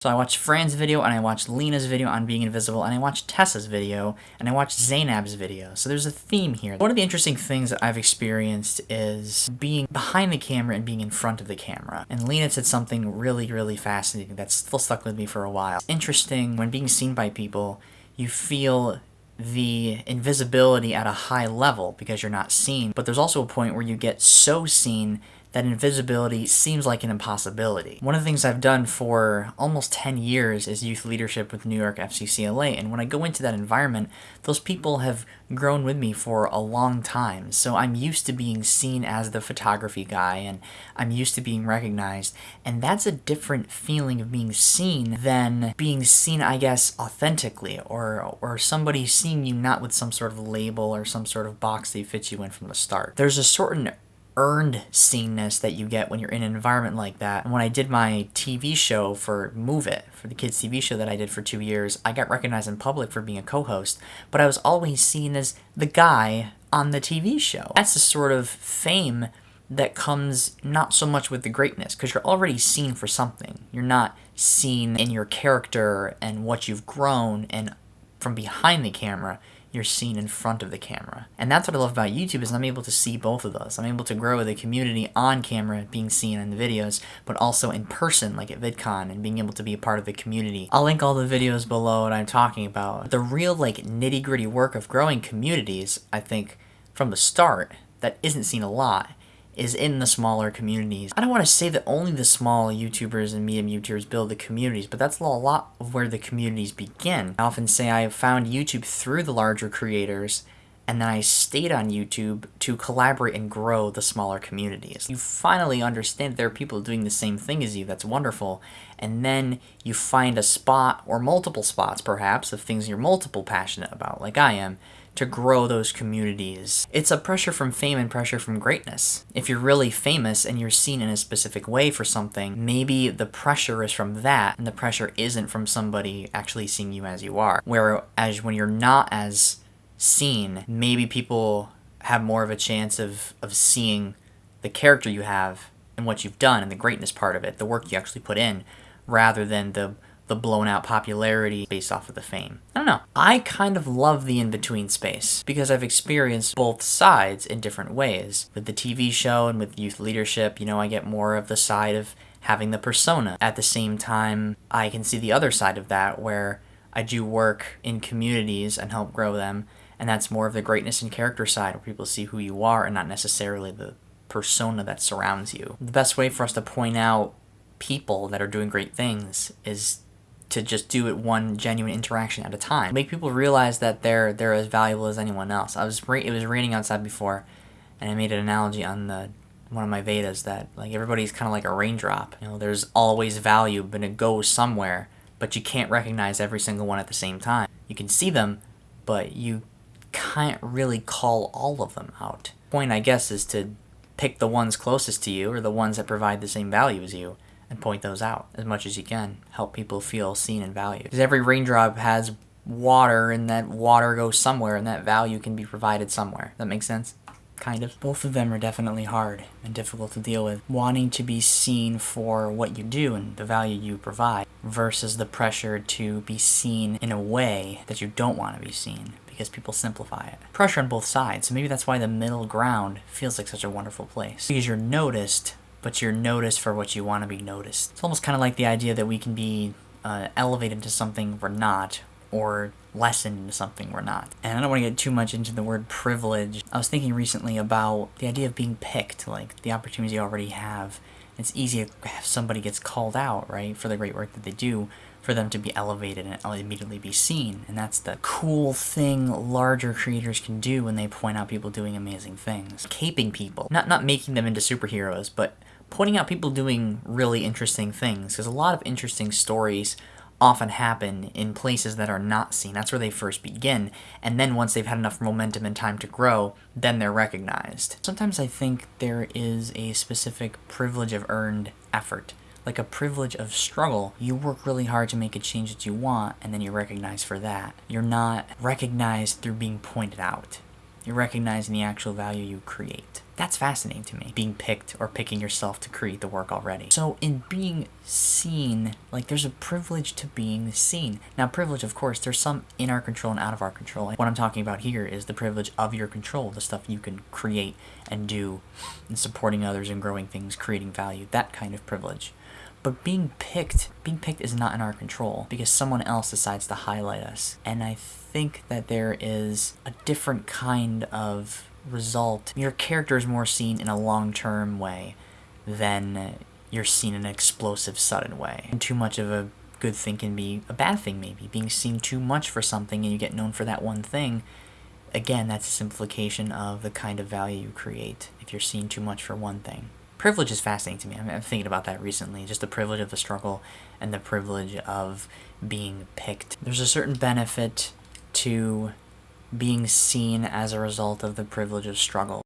So I watched Fran's video, and I watched Lena's video on being invisible, and I watched Tessa's video, and I watched Zainab's video. So there's a theme here. One of the interesting things that I've experienced is being behind the camera and being in front of the camera. And Lena said something really, really fascinating that's still stuck with me for a while. Interesting, when being seen by people, you feel the invisibility at a high level because you're not seen, but there's also a point where you get so seen that invisibility seems like an impossibility. One of the things I've done for almost 10 years is youth leadership with New York FCCLA, and when I go into that environment, those people have grown with me for a long time, so I'm used to being seen as the photography guy, and I'm used to being recognized, and that's a different feeling of being seen than being seen, I guess, authentically, or, or somebody seeing you not with some sort of label or some sort of box they fit you in from the start. There's a certain earned seeness that you get when you're in an environment like that. And when I did my TV show for Move It, for the kids' TV show that I did for two years, I got recognized in public for being a co-host, but I was always seen as the guy on the TV show. That's the sort of fame that comes not so much with the greatness, because you're already seen for something. You're not seen in your character and what you've grown and from behind the camera you're seen in front of the camera. And that's what I love about YouTube is I'm able to see both of those. I'm able to grow the community on camera, being seen in the videos, but also in person, like at VidCon, and being able to be a part of the community. I'll link all the videos below what I'm talking about. The real, like, nitty-gritty work of growing communities, I think, from the start, that isn't seen a lot, is in the smaller communities. I don't want to say that only the small YouTubers and medium YouTubers build the communities, but that's a lot of where the communities begin. I often say I found YouTube through the larger creators, and then I stayed on YouTube to collaborate and grow the smaller communities. You finally understand there are people doing the same thing as you, that's wonderful, and then you find a spot, or multiple spots perhaps, of things you're multiple passionate about, like I am, to grow those communities. It's a pressure from fame and pressure from greatness. If you're really famous and you're seen in a specific way for something, maybe the pressure is from that and the pressure isn't from somebody actually seeing you as you are. Whereas when you're not as seen, maybe people have more of a chance of, of seeing the character you have and what you've done and the greatness part of it, the work you actually put in, rather than the the blown out popularity based off of the fame. I don't know. I kind of love the in-between space because I've experienced both sides in different ways. With the TV show and with youth leadership, you know, I get more of the side of having the persona. At the same time, I can see the other side of that where I do work in communities and help grow them, and that's more of the greatness and character side where people see who you are and not necessarily the persona that surrounds you. The best way for us to point out people that are doing great things is to just do it one genuine interaction at a time. Make people realize that they're they're as valuable as anyone else. I was it was raining outside before, and I made an analogy on the one of my Vedas that like everybody's kind of like a raindrop. You know, there's always value, but it goes somewhere, but you can't recognize every single one at the same time. You can see them, but you can't really call all of them out. Point, I guess, is to pick the ones closest to you or the ones that provide the same value as you and point those out as much as you can. Help people feel seen and valued. Because every raindrop has water and that water goes somewhere and that value can be provided somewhere. That makes sense? Kind of. Both of them are definitely hard and difficult to deal with. Wanting to be seen for what you do and the value you provide versus the pressure to be seen in a way that you don't want to be seen because people simplify it. Pressure on both sides, so maybe that's why the middle ground feels like such a wonderful place. Because you're noticed but you're noticed for what you want to be noticed. It's almost kind of like the idea that we can be uh, elevated to something we're not, or lessened into something we're not. And I don't want to get too much into the word privilege. I was thinking recently about the idea of being picked, like the opportunities you already have. It's easy if somebody gets called out, right, for the great work that they do, for them to be elevated and immediately be seen. And that's the cool thing larger creators can do when they point out people doing amazing things. Caping people. Not, not making them into superheroes, but pointing out people doing really interesting things, because a lot of interesting stories often happen in places that are not seen. That's where they first begin, and then once they've had enough momentum and time to grow, then they're recognized. Sometimes I think there is a specific privilege of earned effort, like a privilege of struggle. You work really hard to make a change that you want, and then you're recognized for that. You're not recognized through being pointed out. You're recognizing the actual value you create. That's fascinating to me, being picked or picking yourself to create the work already. So in being seen, like there's a privilege to being seen. Now privilege, of course, there's some in our control and out of our control. What I'm talking about here is the privilege of your control, the stuff you can create and do, and supporting others and growing things, creating value, that kind of privilege. But being picked, being picked is not in our control because someone else decides to highlight us. And I think that there is a different kind of result, your character is more seen in a long-term way than you're seen in an explosive, sudden way. And too much of a good thing can be a bad thing, maybe. Being seen too much for something and you get known for that one thing, again, that's a simplification of the kind of value you create if you're seen too much for one thing. Privilege is fascinating to me. I'm, thinking about that recently. Just the privilege of the struggle and the privilege of being picked. There's a certain benefit to being seen as a result of the privilege of struggle.